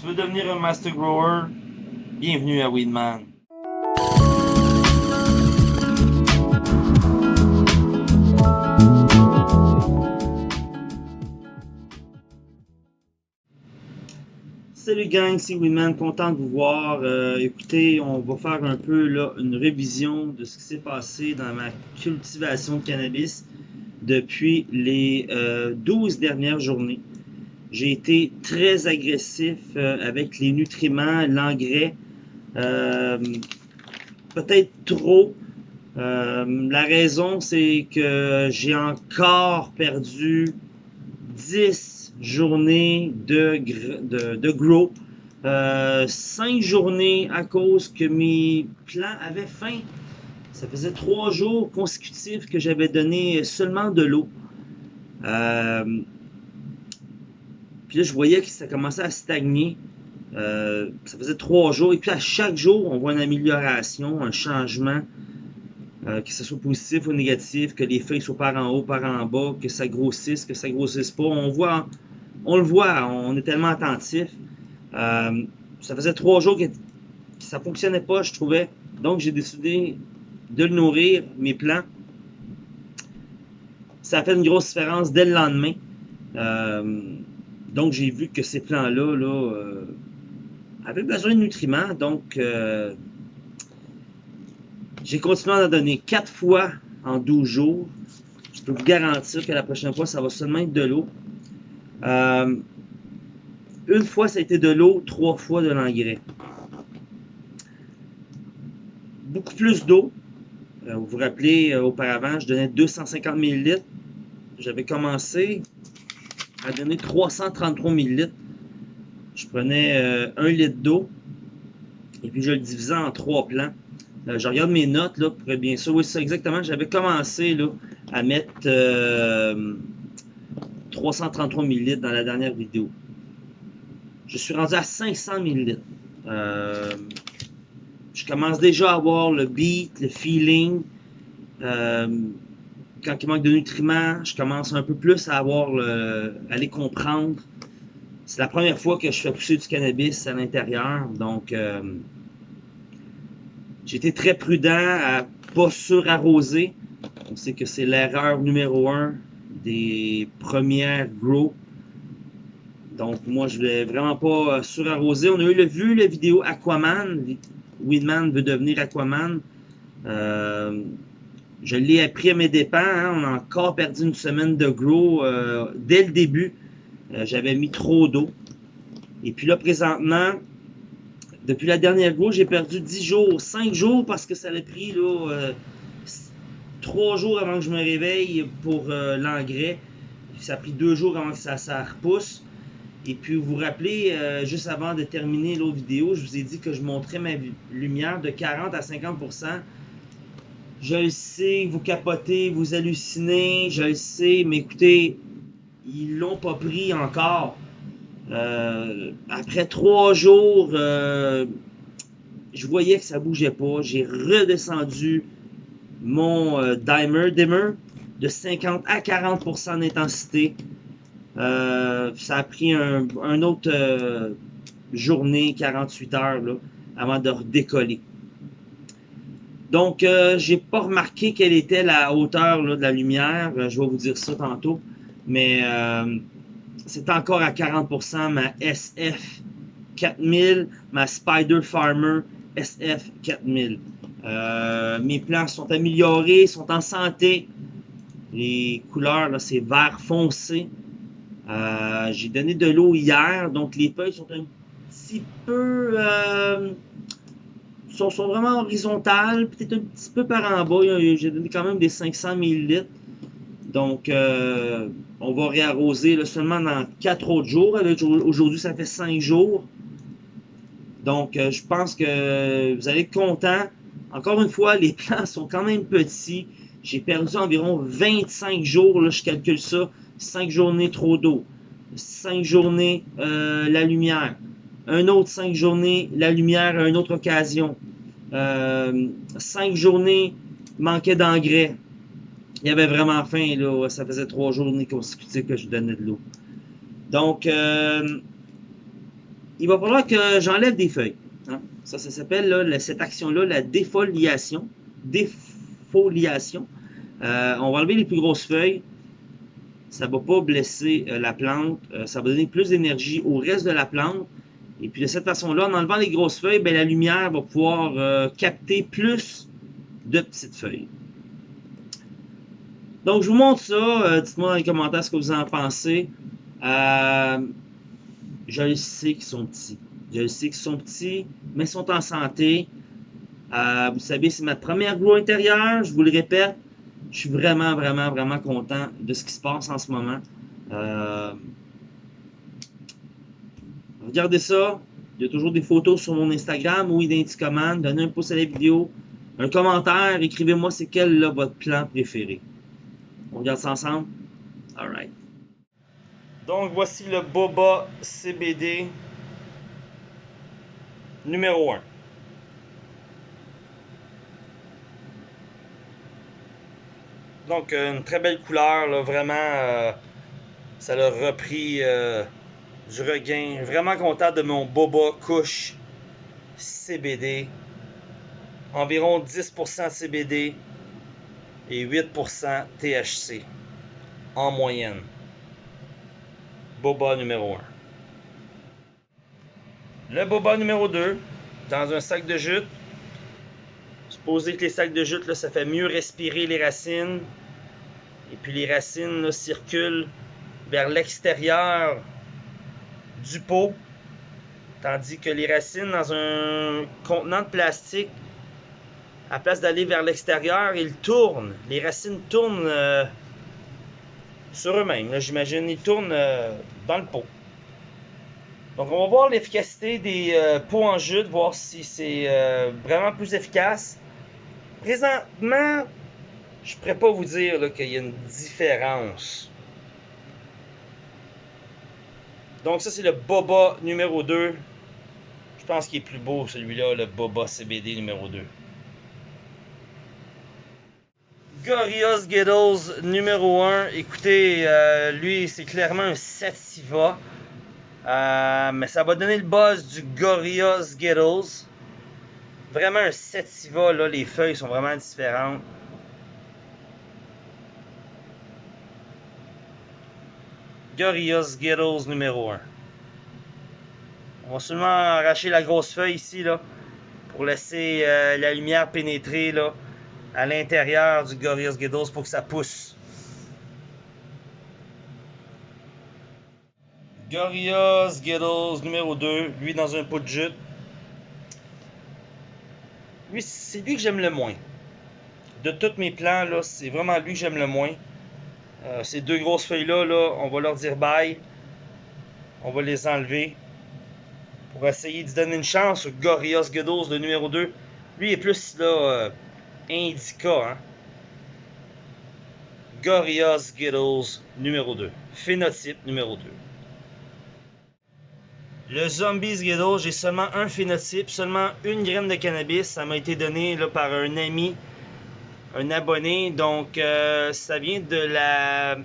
Tu veux devenir un master grower? Bienvenue à Weedman. Salut gang, c'est Winman, content de vous voir. Euh, écoutez, on va faire un peu là, une révision de ce qui s'est passé dans ma cultivation de cannabis depuis les euh, 12 dernières journées. J'ai été très agressif euh, avec les nutriments, l'engrais, euh, peut-être trop. Euh, la raison, c'est que j'ai encore perdu 10 journées de, de, grow. Euh, 5 journées à cause que mes plants avaient faim. Ça faisait 3 jours consécutifs que j'avais donné seulement de l'eau. Euh, puis là, je voyais que ça commençait à stagner. Euh, ça faisait 3 jours. Et puis à chaque jour, on voit une amélioration, un changement. Euh, que ce soit positif ou négatif, que les feuilles soient par en haut, par en bas, que ça grossisse, que ça grossisse pas. On voit, on le voit, on est tellement attentif. Euh, ça faisait trois jours que, que ça fonctionnait pas, je trouvais. Donc j'ai décidé de le nourrir, mes plants. Ça a fait une grosse différence dès le lendemain. Donc j'ai vu que ces plants-là là, euh, avaient besoin de nutriments. Donc euh, j'ai continué à en donner 4 fois en 12 jours. Je peux vous garantir que la prochaine fois, ça va seulement être de l'eau. Euh, une fois, ça a été de l'eau, trois fois de l'engrais. Beaucoup plus d'eau. Vous vous rappelez, auparavant, je donnais 250 ml. J'avais commencé à donner 333 ml. Je prenais euh, 1 litre d'eau et puis je le divisais en trois plans. Euh, je regarde mes notes là, pour bien sûr. Oui, c'est ça exactement. J'avais commencé là, à mettre euh, 333 ml dans la dernière vidéo. Je suis rendu à 500 ml. Euh, je commence déjà à avoir le beat, le feeling. Euh, quand il manque de nutriments, je commence un peu plus à avoir le, à les comprendre. C'est la première fois que je fais pousser du cannabis à l'intérieur, donc euh, été très prudent à pas surarroser. On sait que c'est l'erreur numéro un des premières grow. Donc moi je voulais vraiment pas surarroser. On a eu le vu la vidéo Aquaman. Weedman veut devenir Aquaman. Euh, je l'ai appris à mes dépens. Hein. On a encore perdu une semaine de grow euh, dès le début. Euh, J'avais mis trop d'eau. Et puis là, présentement, depuis la dernière grow, j'ai perdu 10 jours, 5 jours parce que ça a pris là, euh, 3 jours avant que je me réveille pour euh, l'engrais. Ça a pris 2 jours avant que ça, repousse. Et puis, vous vous rappelez, euh, juste avant de terminer l'autre vidéo, je vous ai dit que je montrais ma lumière de 40 à 50%. Je le sais, vous capotez, vous hallucinez, je le sais, mais écoutez, ils l'ont pas pris encore. Euh, après trois jours, euh, je voyais que ça bougeait pas. J'ai redescendu mon euh, dimer, dimmer de 50 à 40% d'intensité. Ça a pris un, un autre journée, 48 heures, là, avant de redécoller. Donc, euh, j'ai pas remarqué quelle était la hauteur là, de la lumière. Euh, je vais vous dire ça tantôt. Mais euh, c'est encore à 40% ma SF 4000, ma Spider Farmer SF 4000. Euh, mes plants sont améliorés, sont en santé. Les couleurs, là, c'est vert foncé. Euh, j'ai donné de l'eau hier, donc les feuilles sont un petit peu... Sont, vraiment horizontales, peut-être un petit peu par en bas. J'ai donné quand même des 500 ml. Donc, euh, on va réarroser seulement dans 4 autres jours. Aujourd'hui, ça fait 5 jours. Donc, euh, je pense que vous allez être content. Encore une fois, les plants sont quand même petits. J'ai perdu environ 25 jours, là, je calcule ça. 5 journées trop d'eau. 5 journées euh, la lumière. Un autre 5 journées la lumière à une autre occasion. Euh, 5 journées manquait d'engrais. Il y avait vraiment faim, là. Ça faisait 3 journées consécutives que je donnais de l'eau. Donc, euh, il va falloir que j'enlève des feuilles. Hein. Ça, ça s'appelle cette action-là la défoliation. Défoliation. Euh, on va enlever les plus grosses feuilles. Ça ne va pas blesser la plante. Ça va donner plus d'énergie au reste de la plante. Et puis de cette façon-là, en enlevant les grosses feuilles, ben, la lumière va pouvoir capter plus de petites feuilles. Donc, je vous montre ça. Dites-moi dans les commentaires ce que vous en pensez. je sais qu'ils sont petits. Je sais qu'ils sont petits, mais ils sont en santé. vous savez, c'est ma première grow intérieure. Je vous le répète, je suis vraiment, vraiment, vraiment content de ce qui se passe en ce moment. Regardez ça. Il y a toujours des photos sur mon Instagram ou Identicommand. Donnez un pouce à la vidéo, un commentaire, écrivez-moi c'est quel là, votre plan préféré. On regarde ça ensemble? Alright. Donc voici le Boba CBD numéro 1. Donc, une très belle couleur, vraiment, euh, ça l'a repris euh, du regain. Vraiment content de mon Boba Couche CBD. Environ 10% CBD et 8% THC en moyenne. Boba numéro 1. Le boba numéro 2, dans un sac de jute, Supposez que les sacs de jute, là, ça fait mieux respirer les racines. Et puis les racines circulent vers l'extérieur du pot. Tandis que les racines dans un contenant de plastique, à place d'aller vers l'extérieur, ils tournent. Les racines tournent euh, sur eux-mêmes. J'imagine, ils tournent euh, dans le pot. Donc on va voir l'efficacité des euh, pots en jute, voir si c'est vraiment plus efficace. Présentement, je ne pourrais pas vous dire qu'il y a une différence. Donc ça, c'est le Boba numéro 2. Je pense qu'il est plus beau celui-là, le Boba CBD numéro 2. Gorillaz Giddles numéro 1. Écoutez, euh, lui, c'est clairement un Sativa. Euh, mais ça va donner le buzz du Gorillaz Giddles. Vraiment un Sativa, là, les feuilles sont vraiment différentes. Gorillaz Skittles numéro 1. On va seulement arracher la grosse feuille ici, là, pour laisser euh, la lumière pénétrer, là, à l'intérieur du Gorillaz Skittles pour que ça pousse. Gorillaz Skittles numéro 2, lui dans un pot de jute. Lui, c'est lui que j'aime le moins. De tous mes plans, là, c'est vraiment lui que j'aime le moins. Euh, ces deux grosses feuilles-là, là, on va leur dire bye. On va les enlever. Pour essayer de donner une chance au Gorillaz Gedos, le numéro 2. Lui est plus là, euh, indica. Hein? Gorillaz numéro 2. Phénotype numéro 2. Le Zombies Ghetto, j'ai seulement un phénotype, seulement une graine de cannabis. Ça m'a été donné par un ami, un abonné. Donc, euh, ça vient de la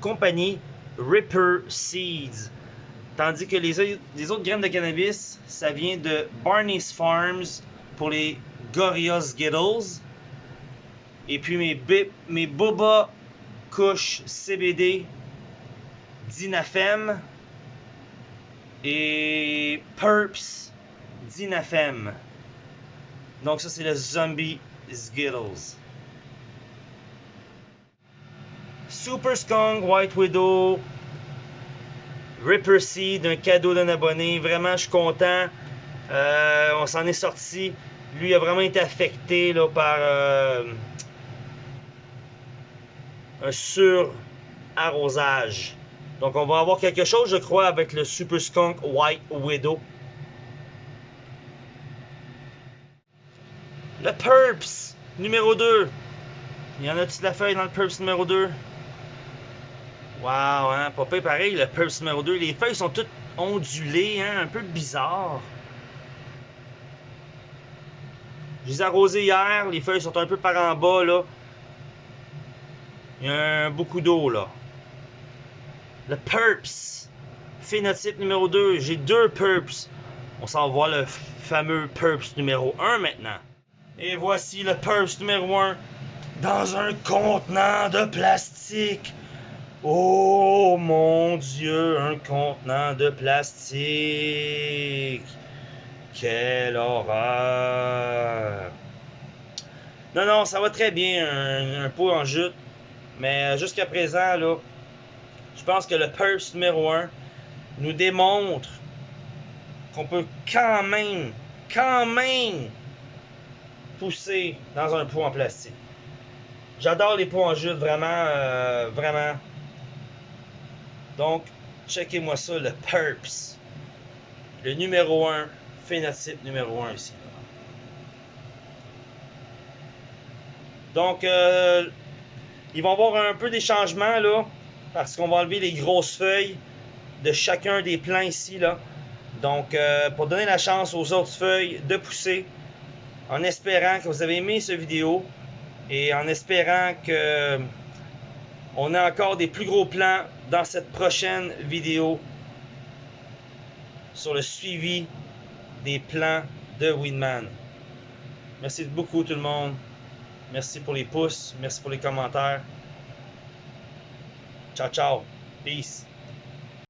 compagnie Ripper Seeds. Tandis que les, autres graines de cannabis, ça vient de Barney's Farms pour les Gorillaz Skittles. Et puis mes, Boba Kush CBD Dinafem et Purps Dinafem. Donc ça c'est le Zombie Skittles. Super Skunk White Widow Ripper Seed, un cadeau d'un abonné. Vraiment, je suis content. Euh, on s'en est sorti. Lui a vraiment été affecté par euh, un sur-arrosage. Donc on va avoir quelque chose, je crois, avec le Super Skunk White Widow. Le Purps numéro 2. Il y en a-tu la feuille dans le Purps numéro 2? Wow, hein? Pas pareil, le Purps numéro 2. Les feuilles sont toutes ondulées, hein? Un peu bizarre. Je les ai arrosées hier. Les feuilles sont un peu par en bas, là. Il y a beaucoup d'eau, là le Purps phénotype numéro 2, j'ai deux Purps. On s'en va le fameux Purps numéro 1 maintenant. Et voici le Purps numéro 1 dans un contenant de plastique. Oh mon Dieu, un contenant de plastique. Quelle horreur. Non, non, ça va très bien, un, pot en jute. Mais jusqu'à présent, là, je pense que le Purse numéro 1 nous démontre qu'on peut quand même, quand même pousser dans un pot en plastique. J'adore les pots en jute, vraiment, euh, vraiment. Donc, checkez-moi ça, le Purps. Le numéro 1, phénotype numéro 1 ici. Donc, euh, ils vont avoir un peu des changements là, parce qu'on va enlever les grosses feuilles de chacun des plants ici là. Donc, euh, pour donner la chance aux autres feuilles de pousser, en espérant que vous avez aimé cette vidéo et en espérant que on a encore des plus gros plans dans cette prochaine vidéo sur le suivi des plans de Winman. Merci beaucoup tout le monde. Merci pour les pouces. Merci pour les commentaires. Ciao, ciao. Peace.